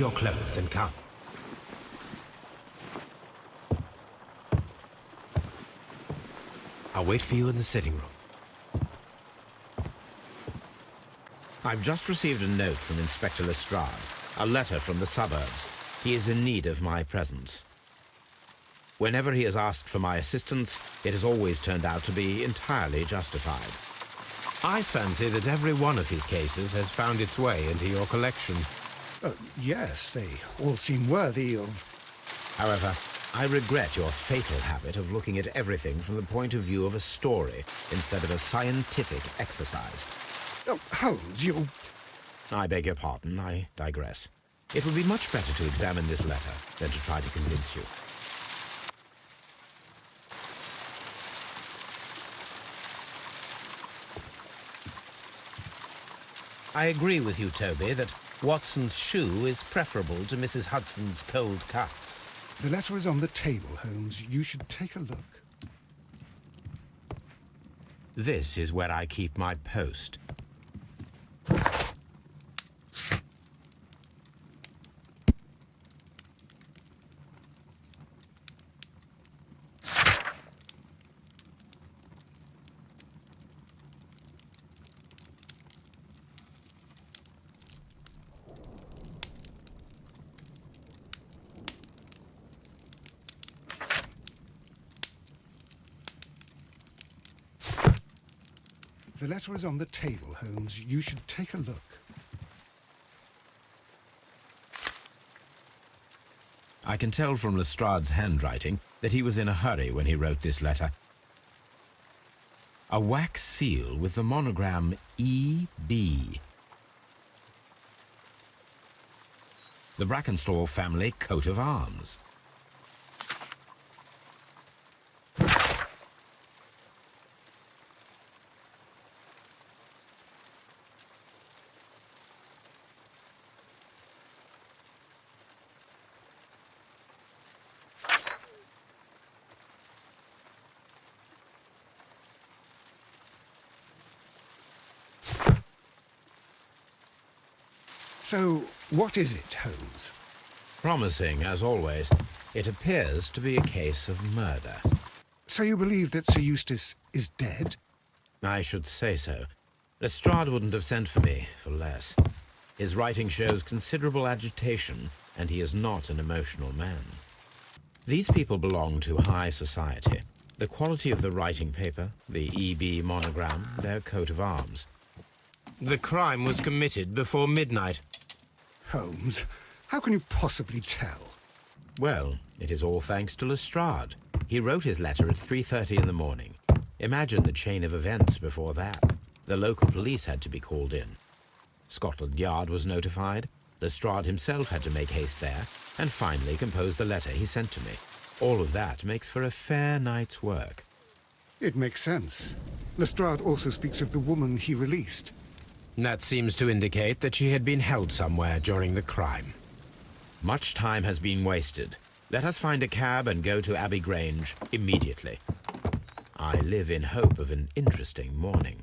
your clothes and come. I'll wait for you in the sitting room. I've just received a note from Inspector Lestrade, a letter from the suburbs. He is in need of my presence. Whenever he has asked for my assistance, it has always turned out to be entirely justified. I fancy that every one of his cases has found its way into your collection. Uh, yes, they all seem worthy of... However, I regret your fatal habit of looking at everything from the point of view of a story instead of a scientific exercise. Oh, Holmes, you... I beg your pardon, I digress. It would be much better to examine this letter than to try to convince you. I agree with you, Toby, that Watson's shoe is preferable to Mrs. Hudson's cold cuts. The letter is on the table, Holmes. You should take a look. This is where I keep my post. The letter is on the table, Holmes. You should take a look. I can tell from Lestrade's handwriting that he was in a hurry when he wrote this letter. A wax seal with the monogram E.B. The Brackenstall family coat of arms. So, what is it, Holmes? Promising, as always. It appears to be a case of murder. So you believe that Sir Eustace is dead? I should say so. Lestrade wouldn't have sent for me for less. His writing shows considerable agitation, and he is not an emotional man. These people belong to high society. The quality of the writing paper, the EB monogram, their coat of arms. The crime was committed before midnight. Holmes, how can you possibly tell? Well, it is all thanks to Lestrade. He wrote his letter at 3.30 in the morning. Imagine the chain of events before that. The local police had to be called in. Scotland Yard was notified. Lestrade himself had to make haste there, and finally compose the letter he sent to me. All of that makes for a fair night's work. It makes sense. Lestrade also speaks of the woman he released. That seems to indicate that she had been held somewhere during the crime. Much time has been wasted. Let us find a cab and go to Abbey Grange immediately. I live in hope of an interesting morning.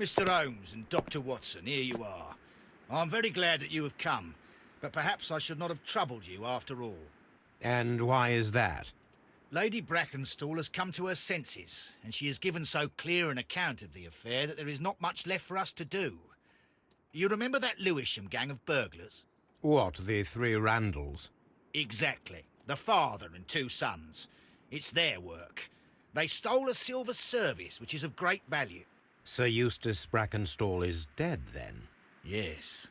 Mr. Holmes and Dr. Watson, here you are. I'm very glad that you have come, but perhaps I should not have troubled you after all. And why is that? Lady Brackenstall has come to her senses, and she has given so clear an account of the affair that there is not much left for us to do. You remember that Lewisham gang of burglars? What, the three Randalls? Exactly. The father and two sons. It's their work. They stole a silver service, which is of great value. Sir Eustace Brackenstall is dead, then? Yes.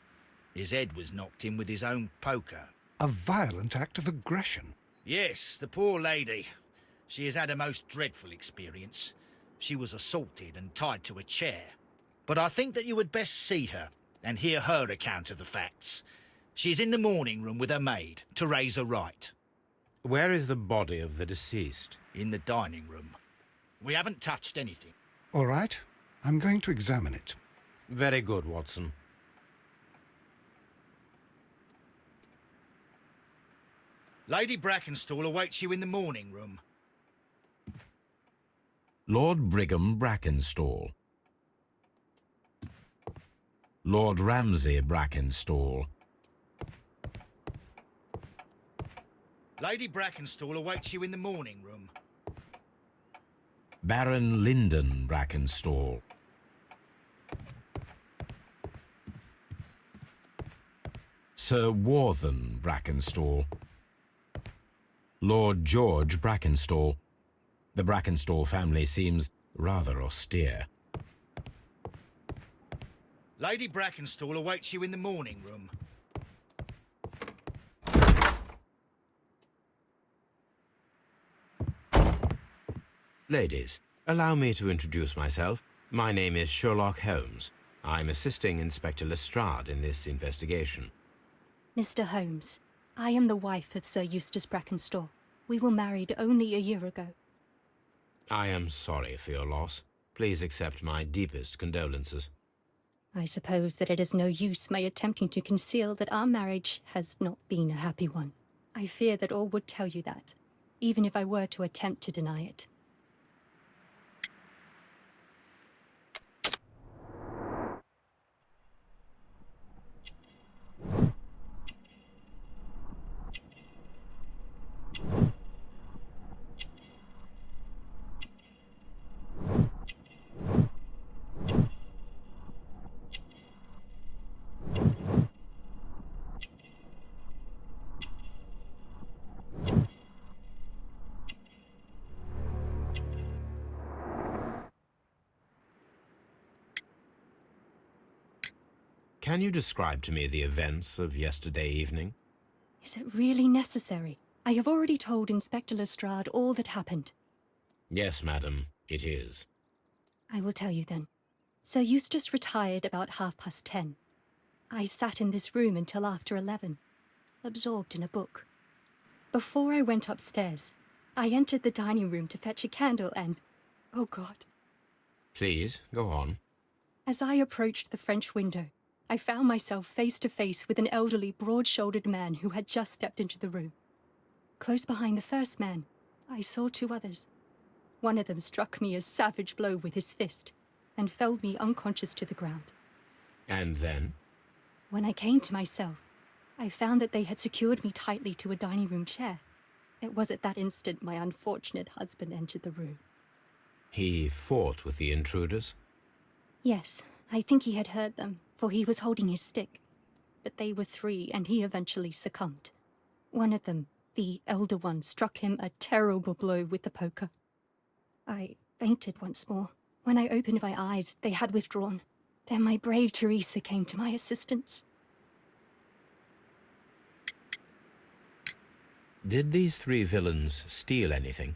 His head was knocked in with his own poker. A violent act of aggression. Yes, the poor lady. She has had a most dreadful experience. She was assaulted and tied to a chair. But I think that you would best see her and hear her account of the facts. She's in the morning room with her maid, Teresa Wright. Where is the body of the deceased? In the dining room. We haven't touched anything. All right. I'm going to examine it. Very good, Watson. Lady Brackenstall awaits you in the morning room. Lord Brigham Brackenstall. Lord Ramsay Brackenstall. Lady Brackenstall awaits you in the morning room. Baron Lyndon Brackenstall. Sir Warthen Brackenstall. Lord George Brackenstall. The Brackenstall family seems rather austere. Lady Brackenstall awaits you in the morning room. Ladies, allow me to introduce myself. My name is Sherlock Holmes. I'm assisting Inspector Lestrade in this investigation. Mr. Holmes, I am the wife of Sir Eustace Brackenstall. We were married only a year ago. I am sorry for your loss. Please accept my deepest condolences. I suppose that it is no use my attempting to conceal that our marriage has not been a happy one. I fear that all would tell you that, even if I were to attempt to deny it. Can you describe to me the events of yesterday evening? Is it really necessary? I have already told Inspector Lestrade all that happened. Yes, madam, it is. I will tell you then. Sir Eustace retired about half past ten. I sat in this room until after eleven, absorbed in a book. Before I went upstairs, I entered the dining room to fetch a candle and... Oh God. Please, go on. As I approached the French window, I found myself face to face with an elderly, broad-shouldered man who had just stepped into the room. Close behind the first man, I saw two others. One of them struck me a savage blow with his fist and felled me unconscious to the ground. And then? When I came to myself, I found that they had secured me tightly to a dining room chair. It was at that instant my unfortunate husband entered the room. He fought with the intruders? Yes, I think he had heard them, for he was holding his stick. But they were three, and he eventually succumbed. One of them, the elder one, struck him a terrible blow with the poker. I fainted once more. When I opened my eyes, they had withdrawn. Then my brave Teresa came to my assistance. Did these three villains steal anything?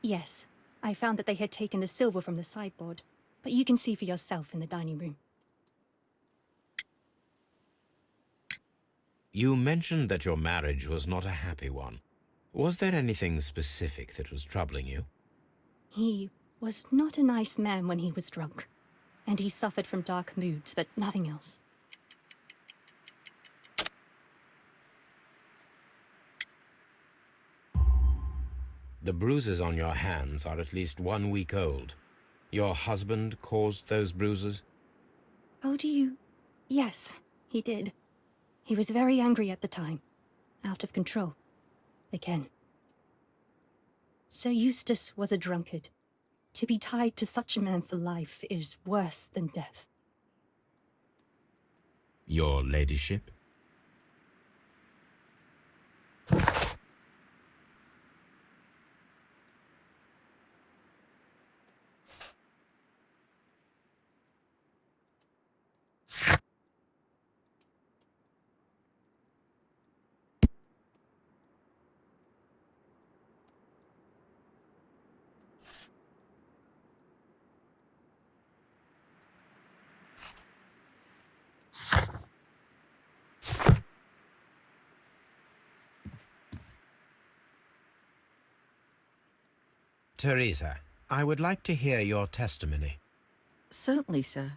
Yes, I found that they had taken the silver from the sideboard, but you can see for yourself in the dining room. You mentioned that your marriage was not a happy one. Was there anything specific that was troubling you? He was not a nice man when he was drunk, and he suffered from dark moods, but nothing else. The bruises on your hands are at least one week old. Your husband caused those bruises? Oh, do you? Yes, he did. He was very angry at the time. Out of control. Again. Sir Eustace was a drunkard. To be tied to such a man for life is worse than death. Your ladyship? Teresa, I would like to hear your testimony. Certainly, sir.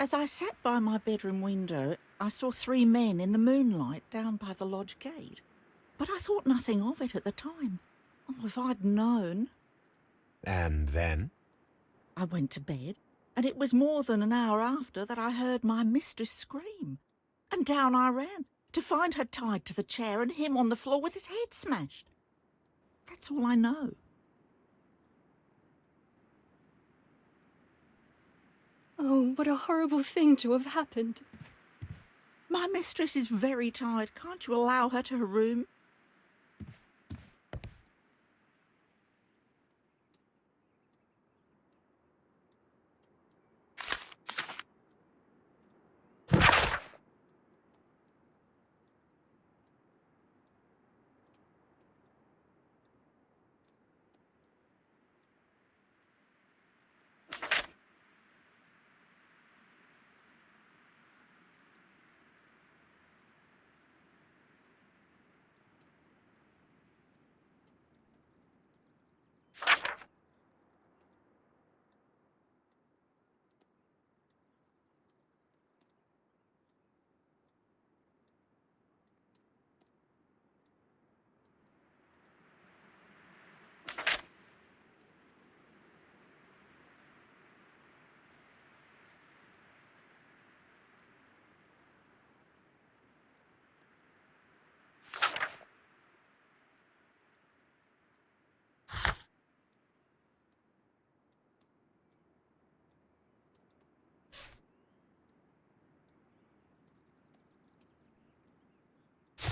As I sat by my bedroom window, I saw three men in the moonlight down by the lodge gate. But I thought nothing of it at the time. Oh, if I'd known. And then? I went to bed, and it was more than an hour after that I heard my mistress scream. And down I ran, to find her tied to the chair and him on the floor with his head smashed. That's all I know. Oh, what a horrible thing to have happened. My mistress is very tired. Can't you allow her to her room?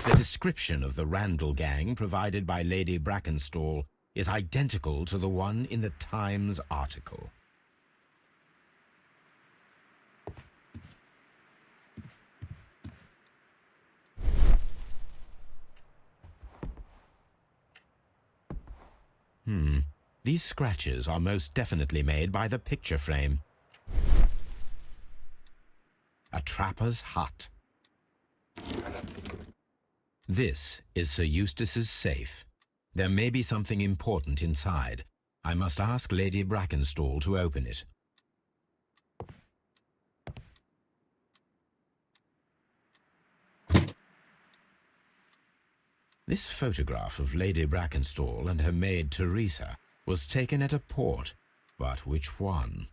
The description of the Randall gang provided by Lady Brackenstall is identical to the one in the Times article. Hmm. These scratches are most definitely made by the picture frame. A trapper's hut. This is Sir Eustace's safe. There may be something important inside. I must ask Lady Brackenstall to open it. This photograph of Lady Brackenstall and her maid Teresa was taken at a port, but which one?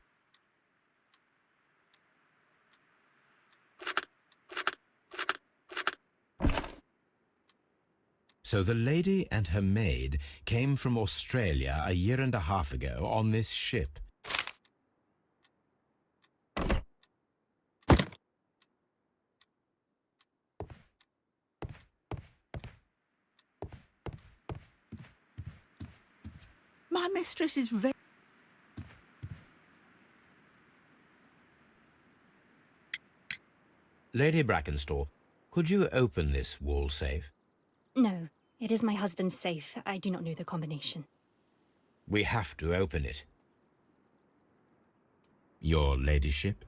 So the lady and her maid came from Australia a year and a half ago on this ship. My mistress is very... Lady Brackenstall, could you open this wall safe? No, it is my husband's safe. I do not know the combination. We have to open it. Your ladyship?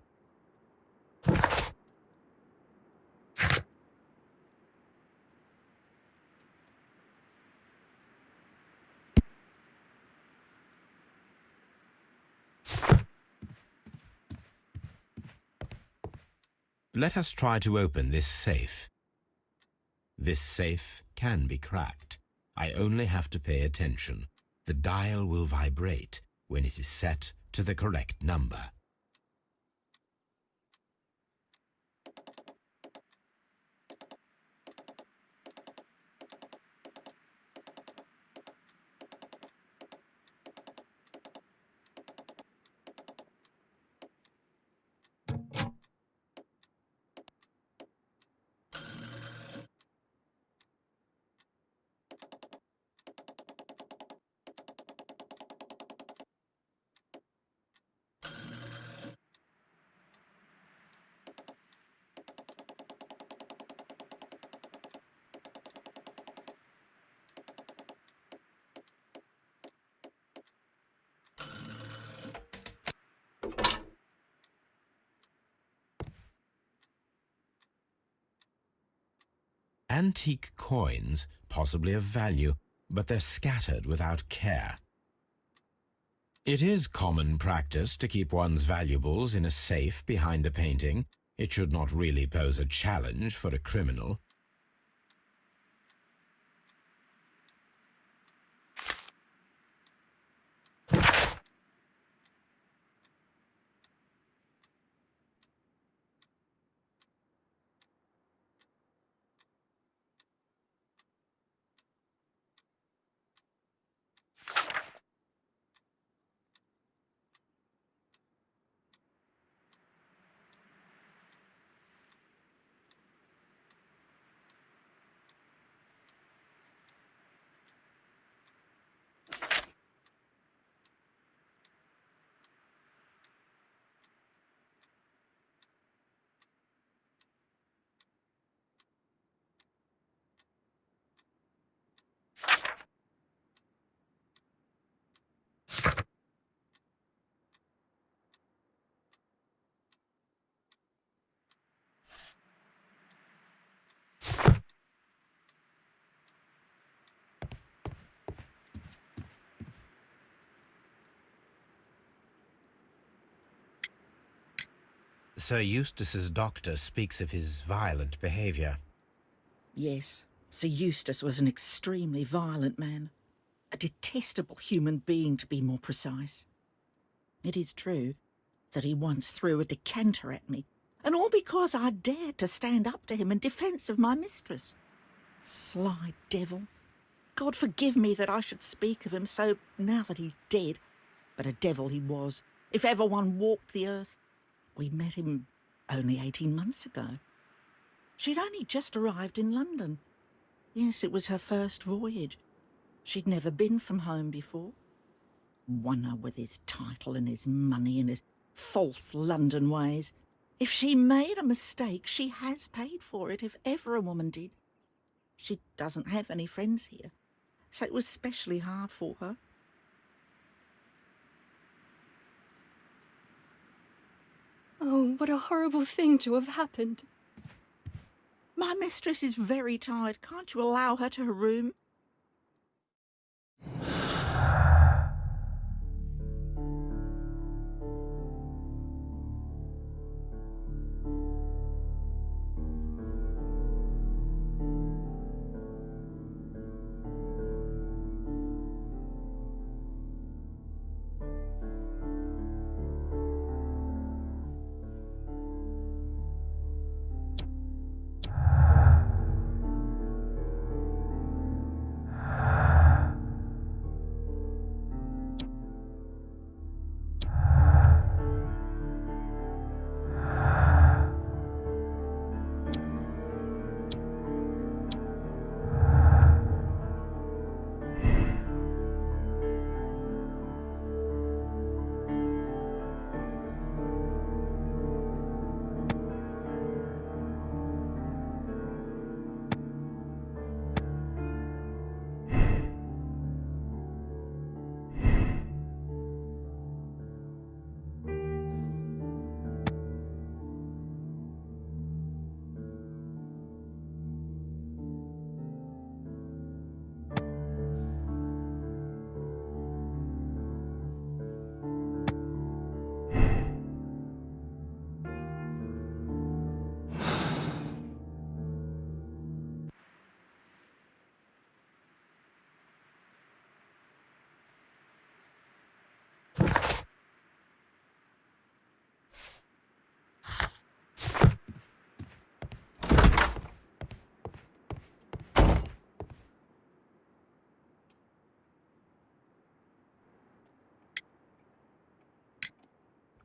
Let us try to open this safe. This safe can be cracked. I only have to pay attention. The dial will vibrate when it is set to the correct number. Coins, possibly of value, but they're scattered without care. It is common practice to keep one's valuables in a safe behind a painting. It should not really pose a challenge for a criminal. Sir Eustace's doctor speaks of his violent behaviour. Yes, Sir Eustace was an extremely violent man. A detestable human being, to be more precise. It is true that he once threw a decanter at me, and all because I dared to stand up to him in defence of my mistress. Sly devil. God forgive me that I should speak of him so now that he's dead, but a devil he was, if ever one walked the earth. We met him only 18 months ago. She'd only just arrived in London. Yes, it was her first voyage. She'd never been from home before. Wonder with his title and his money and his false London ways. If she made a mistake, she has paid for it, if ever a woman did. She doesn't have any friends here, so it was specially hard for her. Oh, what a horrible thing to have happened. My mistress is very tired. Can't you allow her to her room?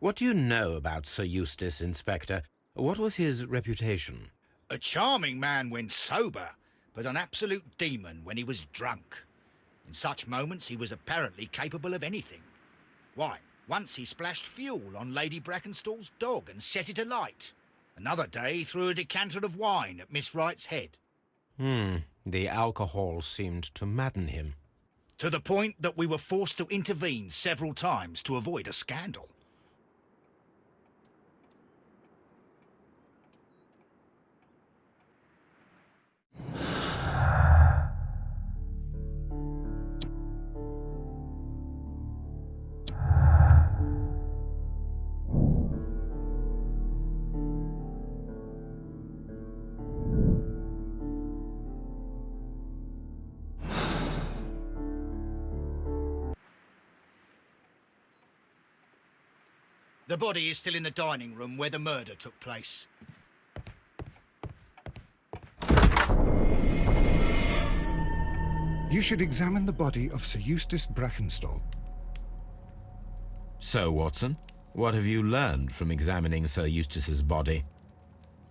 What do you know about Sir Eustace, Inspector? What was his reputation? A charming man when sober, but an absolute demon when he was drunk. In such moments, he was apparently capable of anything. Why, once he splashed fuel on Lady Brackenstall's dog and set it alight. Another day, he threw a decanter of wine at Miss Wright's head. Hmm, the alcohol seemed to madden him. To the point that we were forced to intervene several times to avoid a scandal. The body is still in the dining room where the murder took place. You should examine the body of Sir Eustace Brackenstall. So, Watson, what have you learned from examining Sir Eustace's body?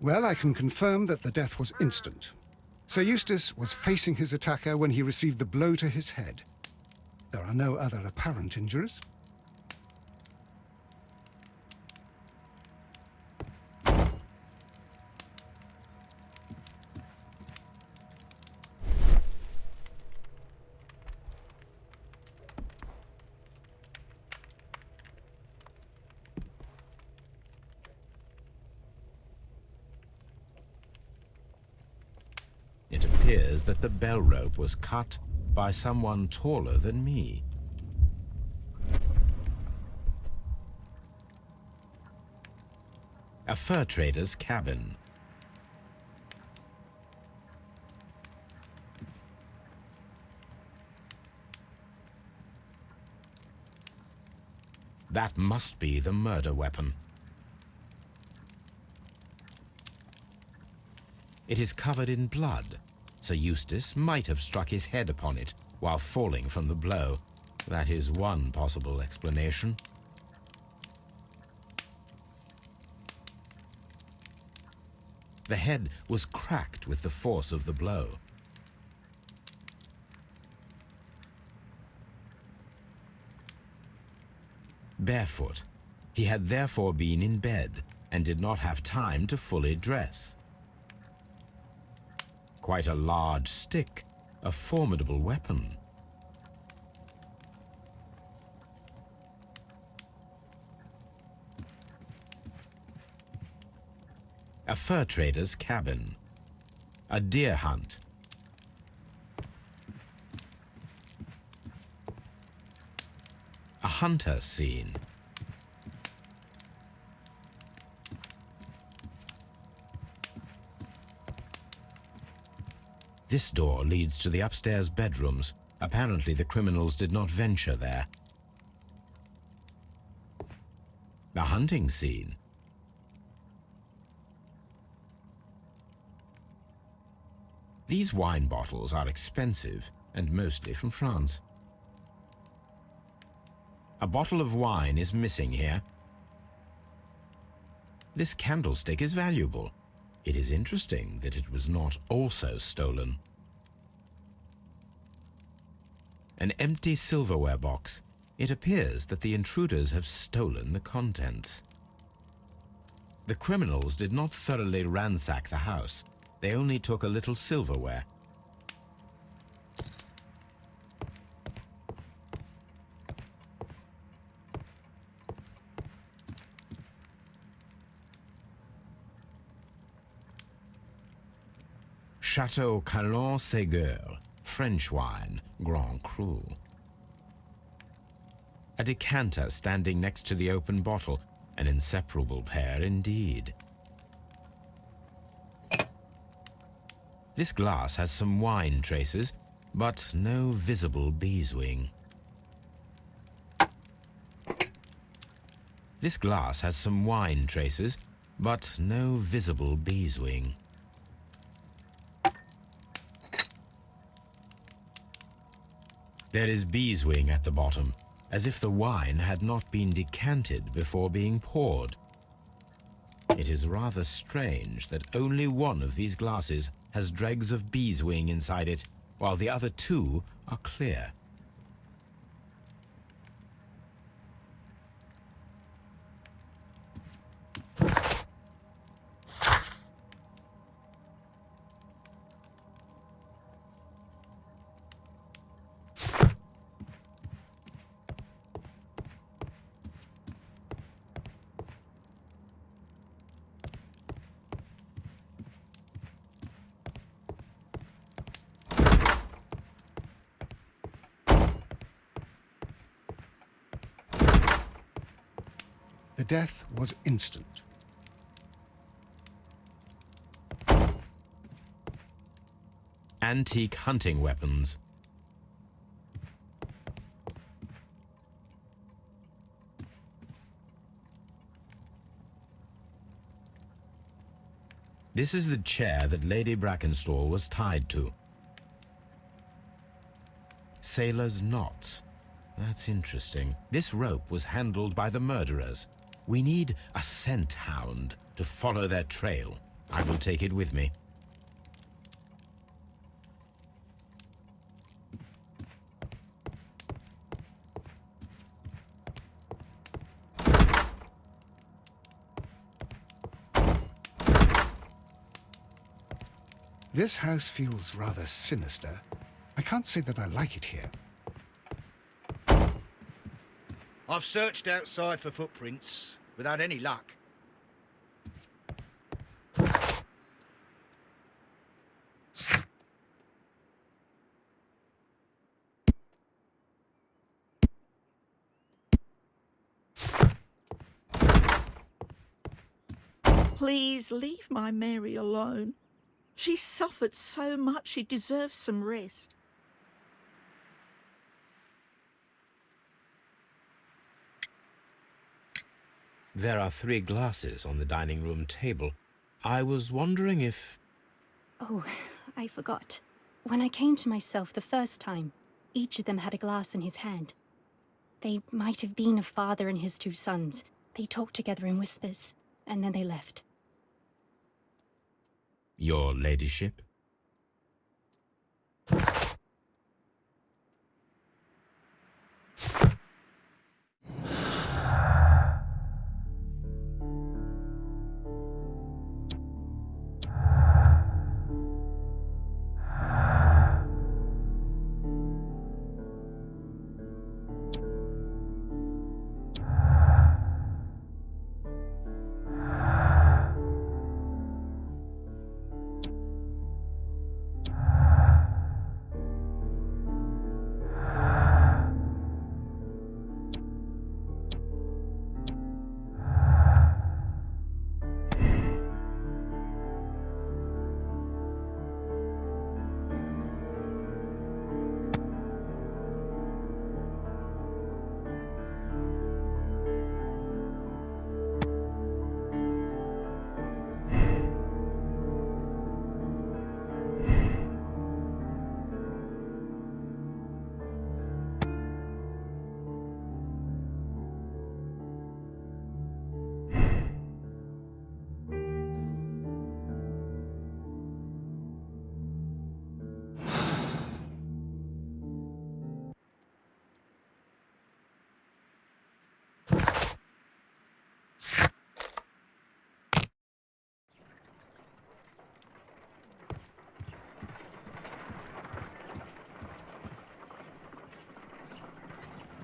Well, I can confirm that the death was instant. Sir Eustace was facing his attacker when he received the blow to his head. There are no other apparent injuries. That the bell rope was cut by someone taller than me. A fur trader's cabin. That must be the murder weapon. It is covered in blood. Sir Eustace might have struck his head upon it while falling from the blow. That is one possible explanation. The head was cracked with the force of the blow. Barefoot, he had therefore been in bed and did not have time to fully dress. Quite a large stick, a formidable weapon. A fur trader's cabin. A deer hunt. A hunter scene. This door leads to the upstairs bedrooms. Apparently the criminals did not venture there. The hunting scene. These wine bottles are expensive and mostly from France. A bottle of wine is missing here. This candlestick is valuable. It is interesting that it was not also stolen. An empty silverware box. It appears that the intruders have stolen the contents. The criminals did not thoroughly ransack the house. They only took a little silverware. Chateau Calon Ségur, French wine, Grand Cru. A decanter standing next to the open bottle, an inseparable pair indeed. This glass has some wine traces, but no visible beeswing. This glass has some wine traces, but no visible beeswing. There is beeswing at the bottom, as if the wine had not been decanted before being poured. It is rather strange that only one of these glasses has dregs of beeswing inside it, while the other two are clear. death was instant. Antique hunting weapons. This is the chair that Lady Brackenstall was tied to. Sailor's knots. That's interesting. This rope was handled by the murderers, we need a scent hound to follow their trail. I will take it with me. This house feels rather sinister. I can't say that I like it here. I've searched outside for footprints without any luck. Please leave my Mary alone. She suffered so much she deserves some rest. There are three glasses on the dining room table. I was wondering if... Oh, I forgot. When I came to myself the first time, each of them had a glass in his hand. They might have been a father and his two sons. They talked together in whispers, and then they left. Your ladyship?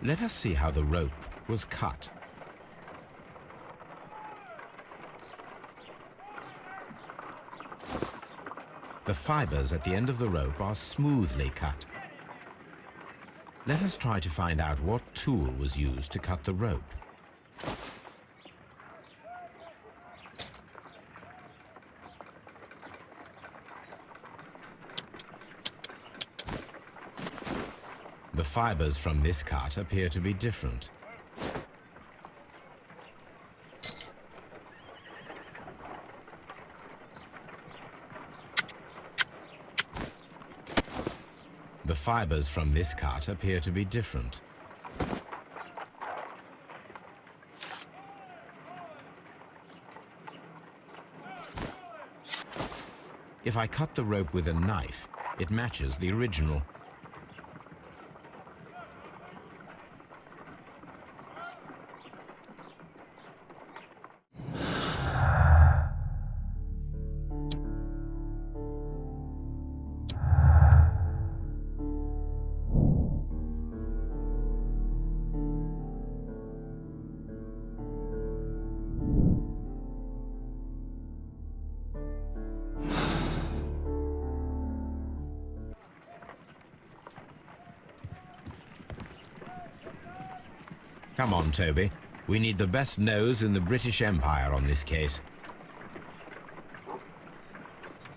Let us see how the rope was cut. The fibers at the end of the rope are smoothly cut. Let us try to find out what tool was used to cut the rope. Fibers from this cut appear to be different. The fibers from this cut appear to be different. If I cut the rope with a knife, it matches the original. Come on, Toby. We need the best nose in the British Empire on this case.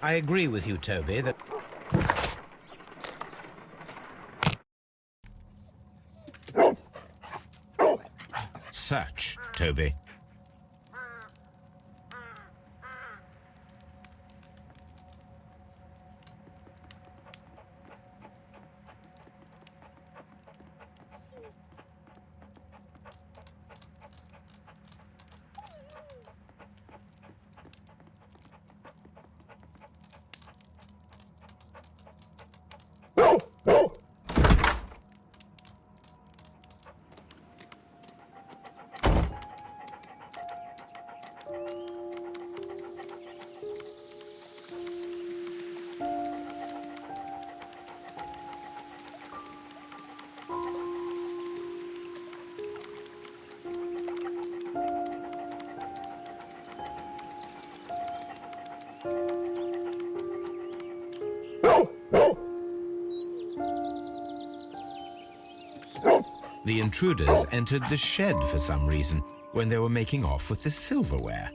I agree with you, Toby, that... Search, Toby. Intruders entered the shed for some reason when they were making off with the silverware.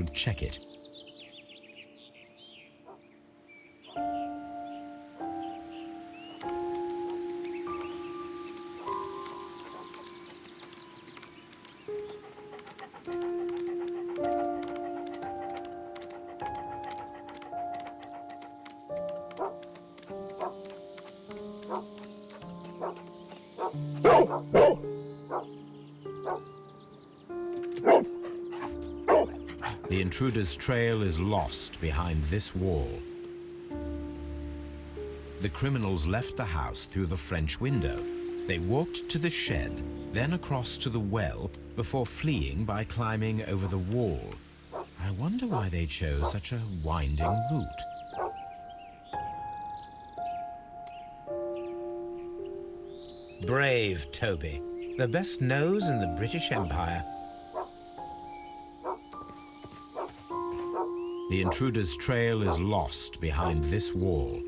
Should check it. Intruder's trail is lost behind this wall. The criminals left the house through the French window. They walked to the shed, then across to the well, before fleeing by climbing over the wall. I wonder why they chose such a winding route. Brave Toby, the best nose in the British Empire. The intruder's trail is lost behind this wall.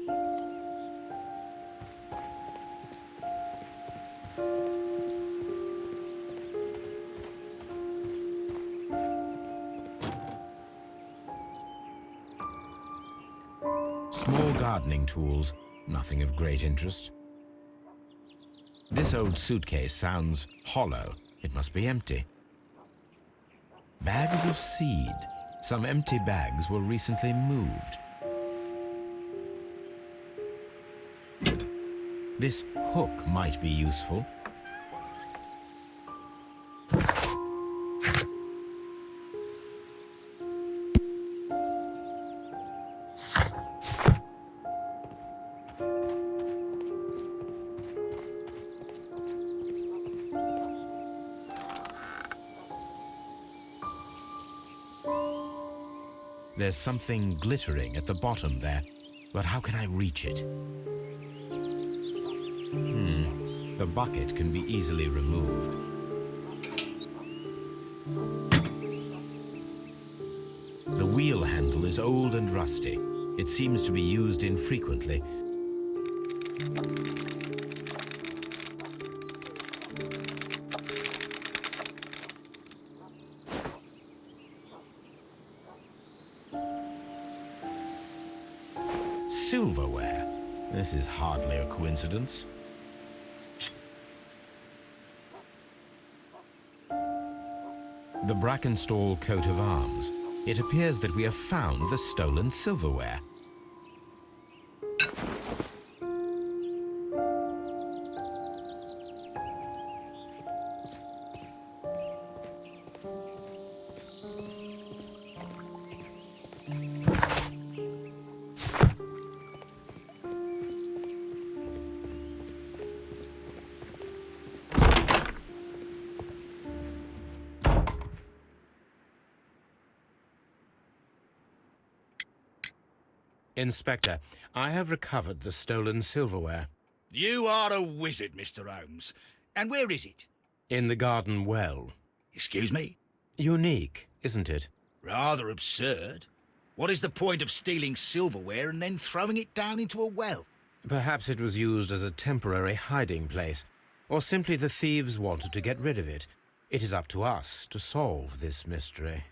Small gardening tools, nothing of great interest. This old suitcase sounds hollow. It must be empty. Bags of seed. Some empty bags were recently moved. This hook might be useful. There's something glittering at the bottom there, but how can I reach it? Hmm, the bucket can be easily removed. The wheel handle is old and rusty. It seems to be used infrequently. Coincidence. The Brackenstall coat of arms. It appears that we have found the stolen silverware. Inspector, I have recovered the stolen silverware. You are a wizard, Mr. Holmes. And where is it? In the garden well. Excuse me? Unique, isn't it? Rather absurd. What is the point of stealing silverware and then throwing it down into a well? Perhaps it was used as a temporary hiding place, or simply the thieves wanted to get rid of it. It is up to us to solve this mystery.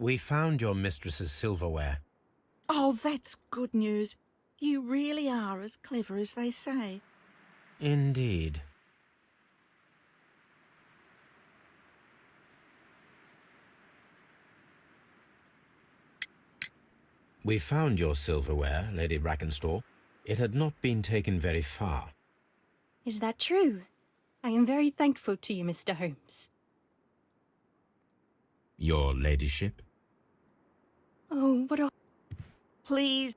We found your mistress's silverware. Oh, that's good news. You really are as clever as they say. Indeed. We found your silverware, Lady Brackenstall. It had not been taken very far. Is that true? I am very thankful to you, Mr. Holmes. Your ladyship? Oh, what a... Please,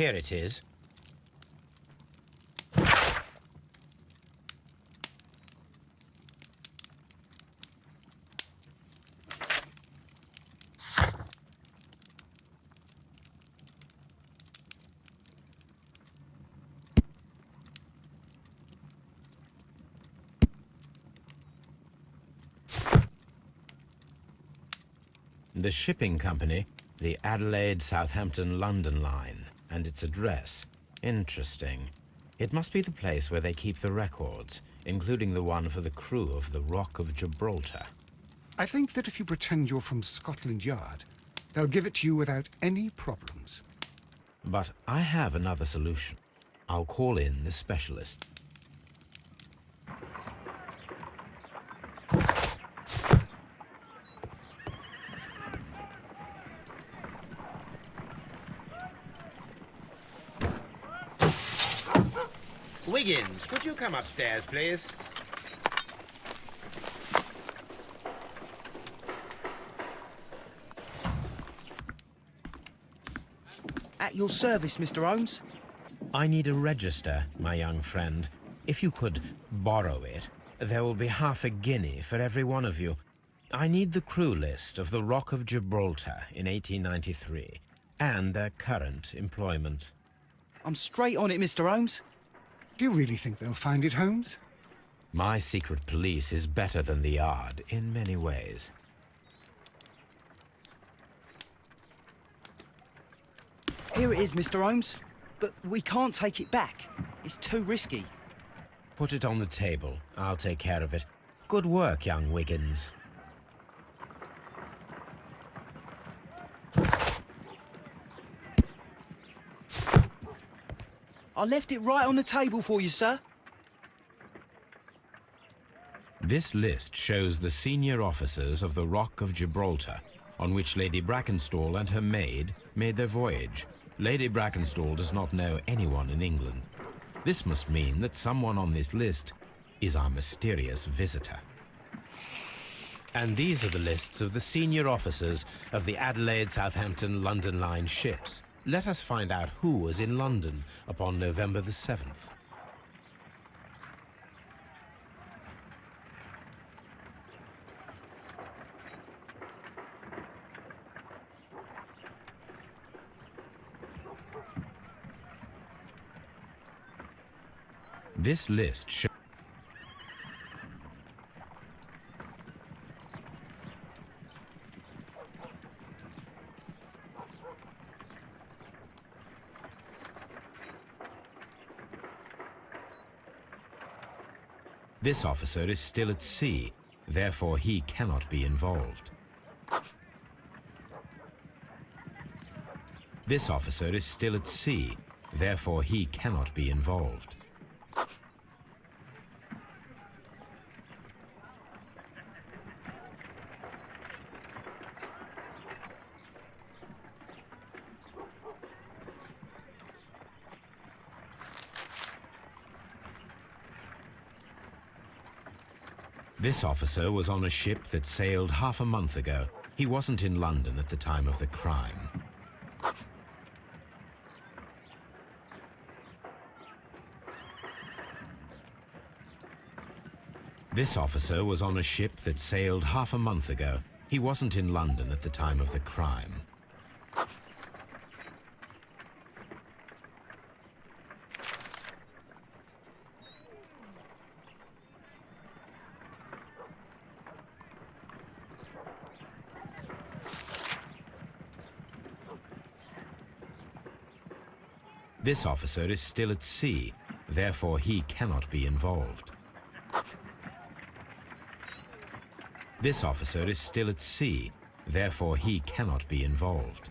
Here it is. The shipping company, the Adelaide Southampton London line, and its address. Interesting. It must be the place where they keep the records, including the one for the crew of the Rock of Gibraltar. I think that if you pretend you're from Scotland Yard, they'll give it to you without any problems. But I have another solution. I'll call in the specialist. Wiggins, would you come upstairs, please? At your service, Mr. Holmes. I need a register, my young friend. If you could borrow it, there will be half a guinea for every one of you. I need the crew list of the Rock of Gibraltar in 1893 and their current employment. I'm straight on it, Mr. Holmes. Do you really think they'll find it, Holmes? My secret police is better than the Yard in many ways. Here it is, Mr. Holmes. But we can't take it back. It's too risky. Put it on the table. I'll take care of it. Good work, young Wiggins. I left it right on the table for you, sir. This list shows the senior officers of the Rock of Gibraltar, on which Lady Brackenstall and her maid made their voyage. Lady Brackenstall does not know anyone in England. This must mean that someone on this list is our mysterious visitor. And these are the lists of the senior officers of the Adelaide, Southampton, London Line ships. Let us find out who was in London upon November the 7th. This list shows This officer is still at sea, therefore he cannot be involved. This officer is still at sea, therefore he cannot be involved. This officer was on a ship that sailed half a month ago. He wasn't in London at the time of the crime. This officer was on a ship that sailed half a month ago. He wasn't in London at the time of the crime. This officer is still at sea, therefore he cannot be involved. This officer is still at sea, therefore he cannot be involved.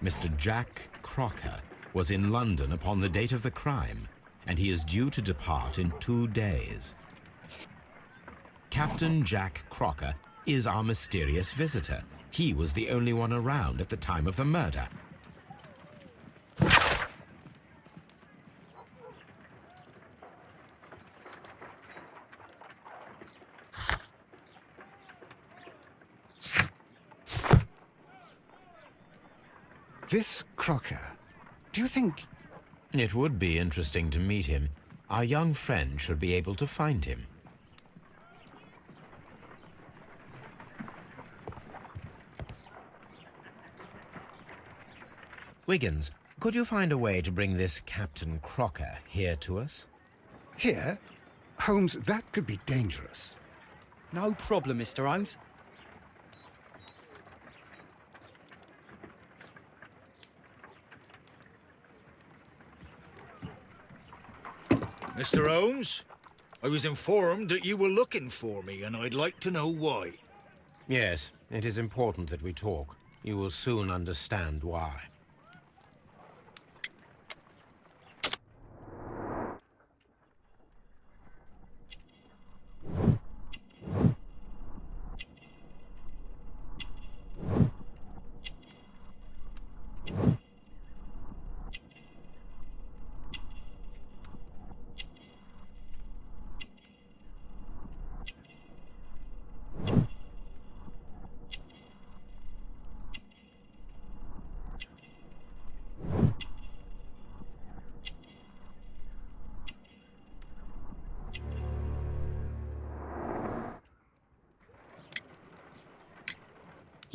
Mr. Jack Crocker was in London upon the date of the crime, and he is due to depart in two days. Captain Jack Crocker is our mysterious visitor. He was the only one around at the time of the murder. This Crocker, do you think... It would be interesting to meet him. Our young friend should be able to find him. Wiggins, could you find a way to bring this Captain Crocker here to us? Here? Holmes, that could be dangerous. No problem, Mr. Holmes. Mr. Holmes, I was informed that you were looking for me, and I'd like to know why. Yes, it is important that we talk. You will soon understand why.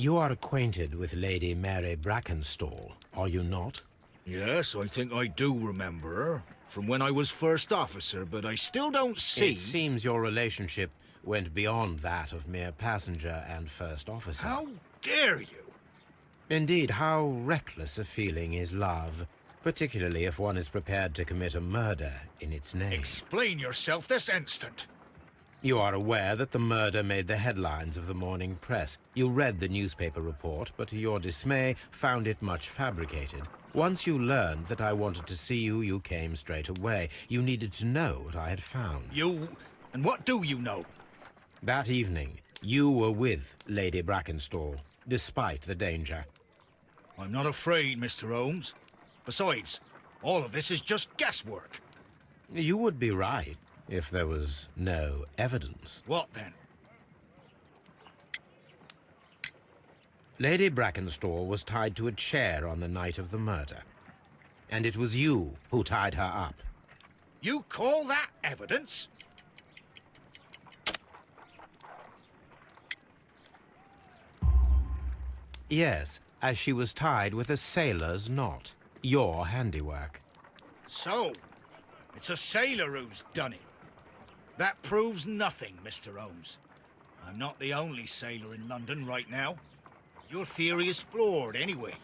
You are acquainted with Lady Mary Brackenstall, are you not? Yes, I think I do remember her. From when I was first officer, but I still don't see... It seems your relationship went beyond that of mere passenger and first officer. How dare you? Indeed, how reckless a feeling is love, particularly if one is prepared to commit a murder in its name. Explain yourself this instant. You are aware that the murder made the headlines of the morning press. You read the newspaper report, but to your dismay, found it much fabricated. Once you learned that I wanted to see you, you came straight away. You needed to know what I had found. You... and what do you know? That evening, You were with Lady Brackenstall, despite the danger. I'm not afraid, Mr. Holmes. Besides, all of this is just guesswork. You would be right if there was no evidence. What then? Lady Brackenstall was tied to a chair on the night of the murder. And it was you who tied her up. You call that evidence? Yes, as she was tied with a sailor's knot. Your handiwork. So, it's a sailor who's done it. That proves nothing, Mr. Holmes. I'm not the only sailor in London right now. Your theory is flawed anyway.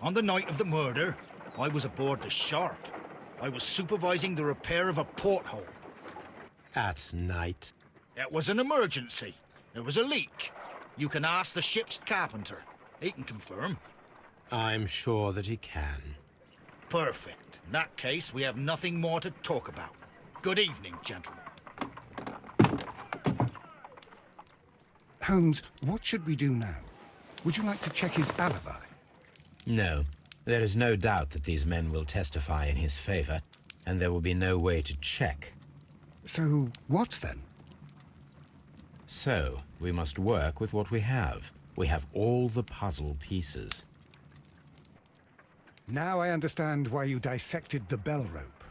On the night of the murder, I was aboard the Shark. I was supervising the repair of a porthole. At night. It was an emergency. There was a leak. You can ask the ship's carpenter. He can confirm. I'm sure that he can. Perfect. In that case, we have nothing more to talk about. Good evening, gentlemen. Holmes, what should we do now? Would you like to check his alibi? No. There is no doubt that these men will testify in his favor, and there will be no way to check. So, what then? So, we must work with what we have. We have all the puzzle pieces. Now I understand why you dissected the bell rope.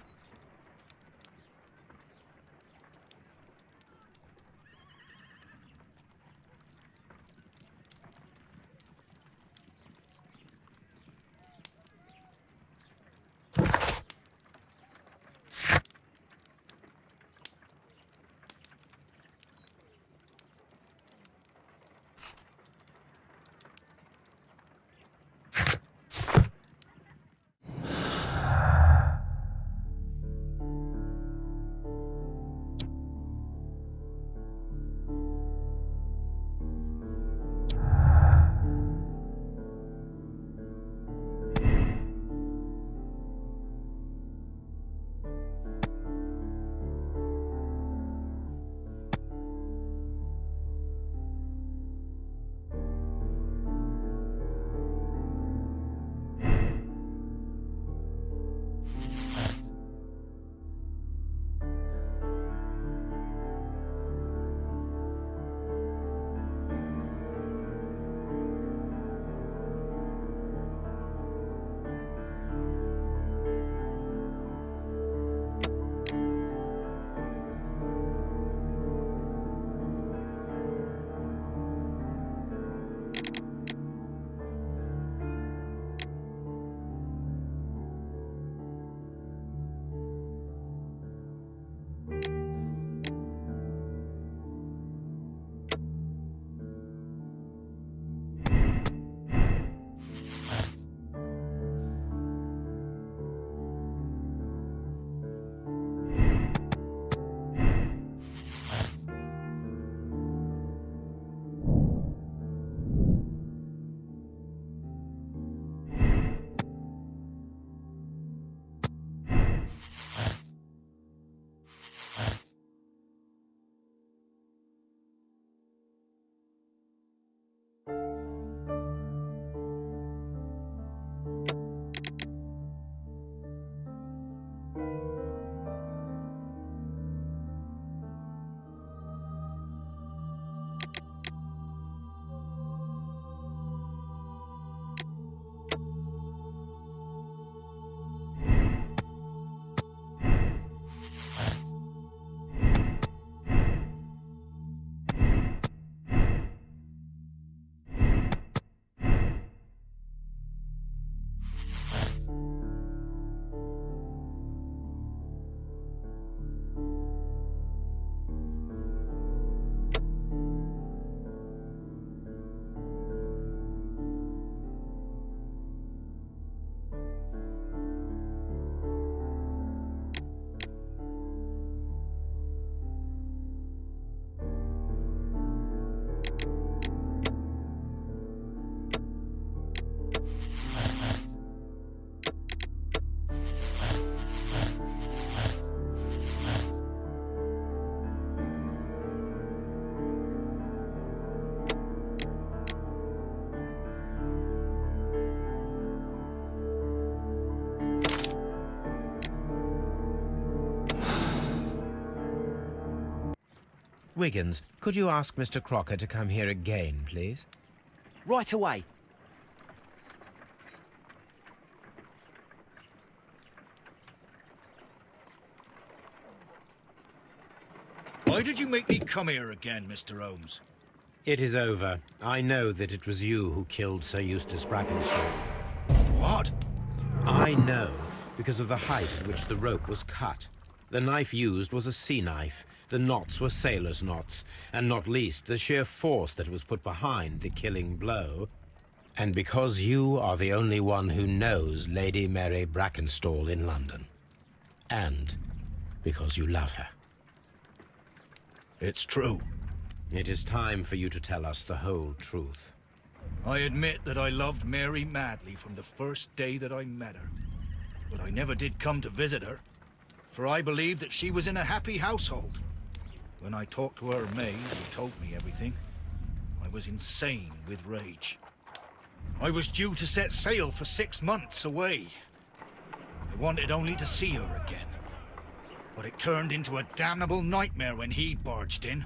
Música Wiggins, could you ask Mr. Crocker to come here again, please? Right away. Why did you make me come here again, Mr. Holmes? It is over. I know that it was you who killed Sir Eustace Brackenstall. What? I know because of the height at which the rope was cut. The knife used was a sea knife. The knots were sailor's knots, and not least the sheer force that was put behind the killing blow. And because you are the only one who knows Lady Mary Brackenstall in London. And because you love her. It's true. It is time for you to tell us the whole truth. I admit that I loved Mary madly from the first day that I met her. But I never did come to visit her, for I believed that she was in a happy household. When I talked to her maid, who told me everything, I was insane with rage. I was due to set sail for six months away. I wanted only to see her again. But it turned into a damnable nightmare when he barged in.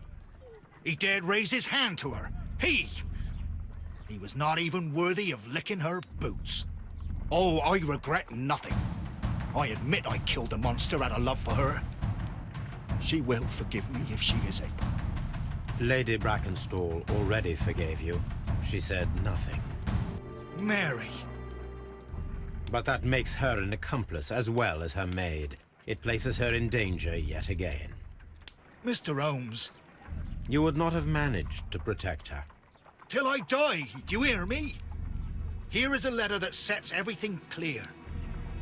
He dared raise his hand to her. He! He was not even worthy of licking her boots. Oh, I regret nothing. I admit I killed the monster out of love for her. She will forgive me if she is able. Lady Brackenstall already forgave you. She said nothing. Mary. But that makes her an accomplice as well as her maid. It places her in danger yet again. Mr. Holmes, You would not have managed to protect her. till I die, do you hear me? Here is a letter that sets everything clear.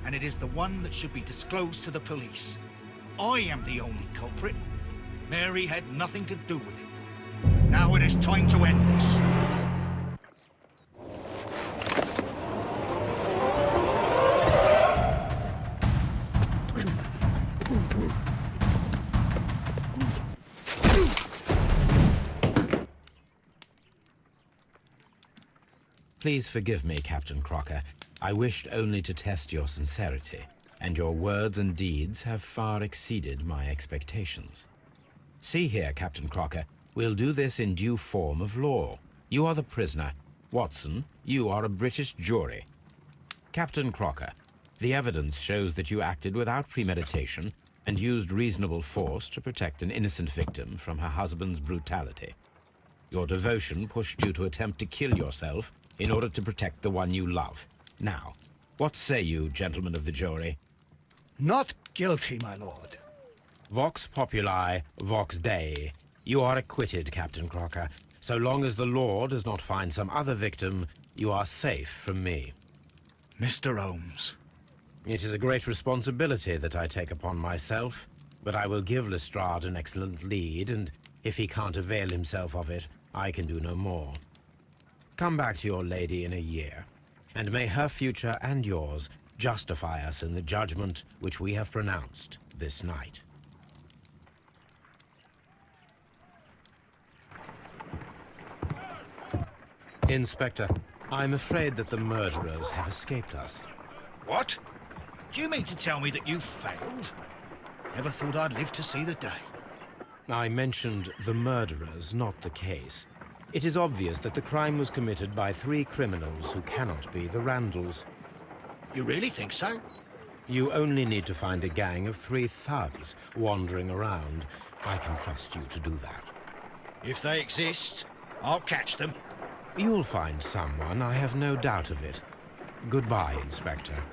And it is the one that should be disclosed to the police. I am the only culprit. Mary had nothing to do with it. Now it is time to end this. Please forgive me, Captain Crocker. I wished only to test your sincerity, and your words and deeds have far exceeded my expectations. See here, Captain Crocker, we'll do this in due form of law. You are the prisoner. Watson, you are a British jury. Captain Crocker, the evidence shows that you acted without premeditation and used reasonable force to protect an innocent victim from her husband's brutality. Your devotion pushed you to attempt to kill yourself in order to protect the one you love. Now, what say you, gentlemen of the jury? Not guilty, my lord. Vox populi, vox dei. You are acquitted, Captain Crocker. So long as the law does not find some other victim, you are safe from me. Mr. Holmes. It is a great responsibility that I take upon myself, but I will give Lestrade an excellent lead, and if he can't avail himself of it, I can do no more. Come back to your lady in a year, and may her future and yours justify us in the judgment which we have pronounced this night. Inspector, I'm afraid that the murderers have escaped us. What? Do you mean to tell me that you've failed? Never thought I'd live to see the day. I mentioned the murderers, not the case. It is obvious that the crime was committed by three criminals who cannot be the Randalls. You really think so? You only need to find a gang of three thugs wandering around. I can trust you to do that. If they exist, I'll catch them. You'll find someone, I have no doubt of it. Goodbye, Inspector.